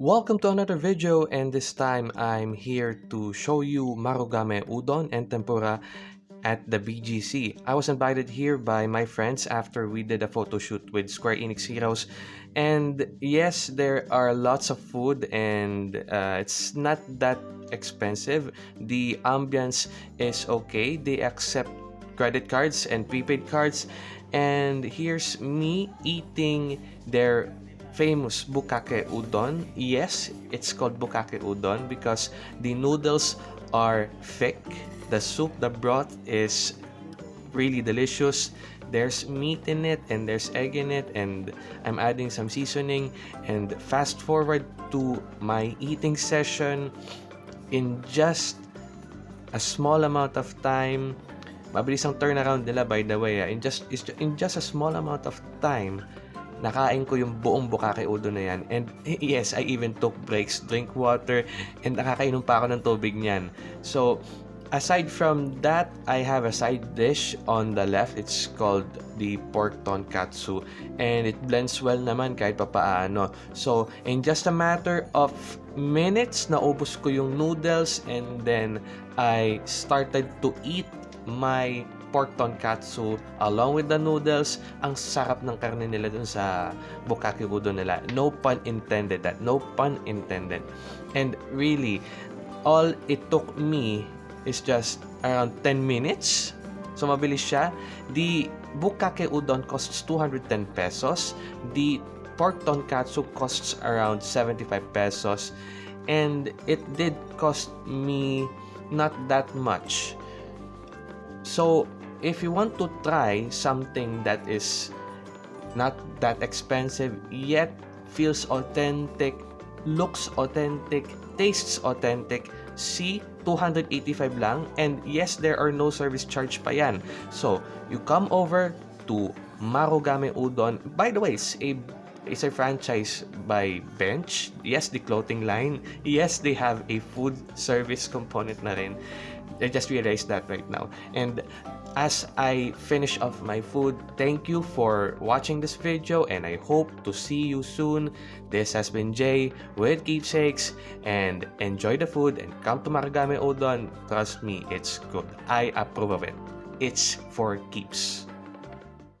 Welcome to another video and this time I'm here to show you Marugame Udon and Tempura at the BGC. I was invited here by my friends after we did a photo shoot with Square Enix Heroes and yes there are lots of food and uh, it's not that expensive. The ambience is okay. They accept credit cards and prepaid cards and here's me eating their famous bukake udon. Yes, it's called bukake udon because the noodles are thick. The soup, the broth is really delicious. There's meat in it and there's egg in it and I'm adding some seasoning and fast forward to my eating session in just a small amount of time mabilis ang turnaround nila by the way in just in just a small amount of time nakain ko yung buong bukake udon na yan. And yes, I even took breaks, drink water, and nakakainom pa ako ng tubig niyan. So, aside from that, I have a side dish on the left. It's called the pork tonkatsu. And it blends well naman kahit papaano. So, in just a matter of minutes, naubos ko yung noodles and then I started to eat my pork tonkatsu along with the noodles. Ang sarap ng karne nila dun sa bukake udon nila. No pun intended that. No pun intended. And really, all it took me is just around 10 minutes. So, mabilis siya. The bukake udon costs 210 pesos. The pork tonkatsu costs around 75 pesos. And it did cost me not that much. So, if you want to try something that is not that expensive yet feels authentic, looks authentic, tastes authentic, see 285 lang and yes there are no service charge pa yan. So, you come over to Marugame Udon. By the way, it's a it's a franchise by Bench. Yes, the clothing line. Yes, they have a food service component na rin. I just realized that right now. And as I finish off my food, thank you for watching this video and I hope to see you soon. This has been Jay with Keepsakes and enjoy the food and come to Maragame Odon. Trust me, it's good. I approve of it. It's for keeps.